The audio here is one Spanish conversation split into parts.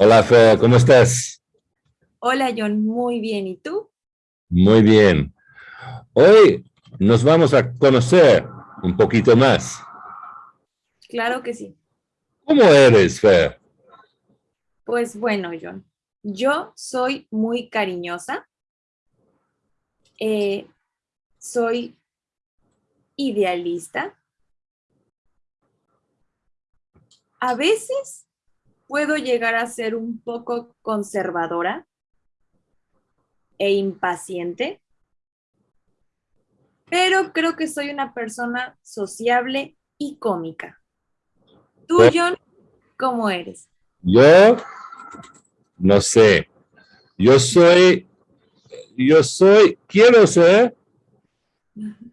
Hola, Fe, ¿cómo estás? Hola, John. Muy bien. ¿Y tú? Muy bien. Hoy nos vamos a conocer un poquito más. Claro que sí. ¿Cómo eres, Fer? Pues bueno, John. Yo soy muy cariñosa. Eh, soy idealista. A veces puedo llegar a ser un poco conservadora e impaciente, pero creo que soy una persona sociable y cómica. ¿Tú, John, cómo eres? Yo, no sé. Yo soy, yo soy, quiero ser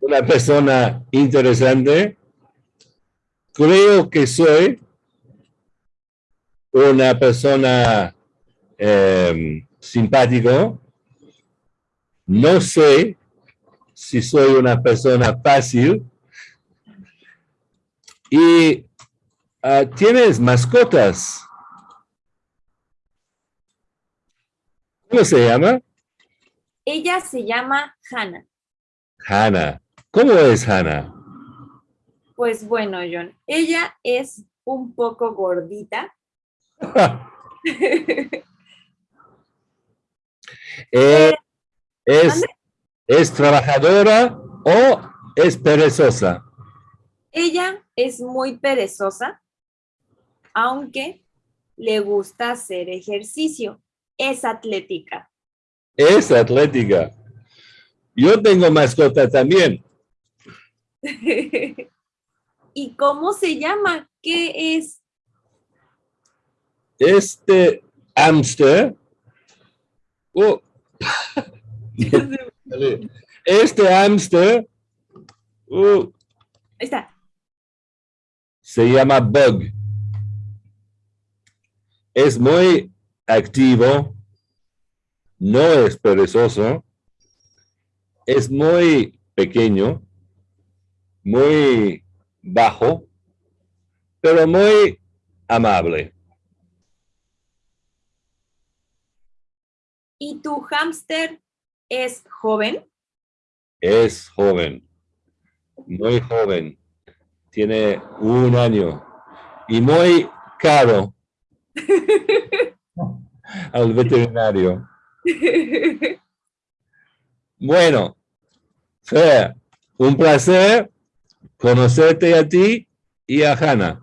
una persona interesante. Creo que soy una persona eh, simpático. No sé si soy una persona fácil. Y uh, tienes mascotas. ¿Cómo se llama? Ella se llama Hannah. Hannah. ¿Cómo es Hannah? Pues bueno, John, ella es un poco gordita, Eh, es, ¿Es trabajadora o es perezosa? Ella es muy perezosa, aunque le gusta hacer ejercicio. Es atlética. Es atlética. Yo tengo mascota también. ¿Y cómo se llama? ¿Qué es? Este hámster, oh, este hámster, oh, está. se llama Bug. Es muy activo, no es perezoso, es muy pequeño, muy bajo, pero muy amable. ¿Y tu hámster es joven? Es joven, muy joven. Tiene un año y muy caro al veterinario. Bueno, Fer, un placer conocerte a ti y a Hannah.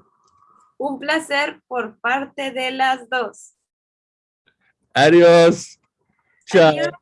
Un placer por parte de las dos. Adiós. Ciao. Adiós.